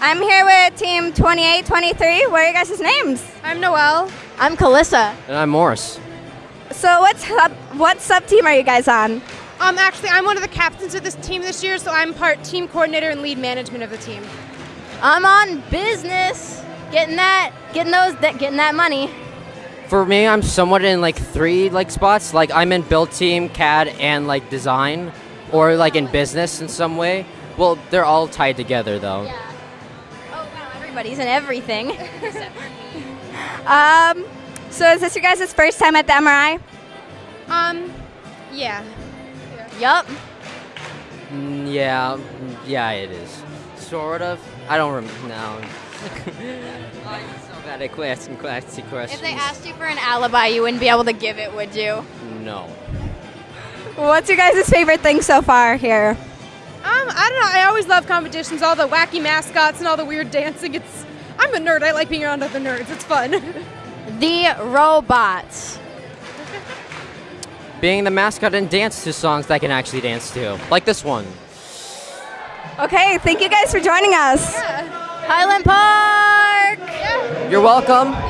I'm here with Team 2823. What are you guys' names? I'm Noelle. I'm Kalissa. And I'm Morris. So what sub what sub team are you guys on? Um, actually, I'm one of the captains of this team this year, so I'm part team coordinator and lead management of the team. I'm on business, getting that, getting those, that, getting that money. For me, I'm somewhat in like three like spots. Like I'm in build team, CAD, and like design, or like in business in some way. Well, they're all tied together though. Yeah. Wow, everybody's in everything. Um, so is this your guys' first time at the MRI? Um, yeah. yup. Mm, yeah, mm, yeah, it is. Sort of. I don't remember. No. I'm so bad at asking classy questions. If they asked you for an alibi, you wouldn't be able to give it, would you? No. What's your guys' favorite thing so far here? I don't know. I always love competitions, all the wacky mascots and all the weird dancing. It's I'm a nerd. I like being around other nerds. It's fun. The robots. Being the mascot and dance to songs that I can actually dance to, like this one. Okay, thank you guys for joining us. Highland Park! You're welcome.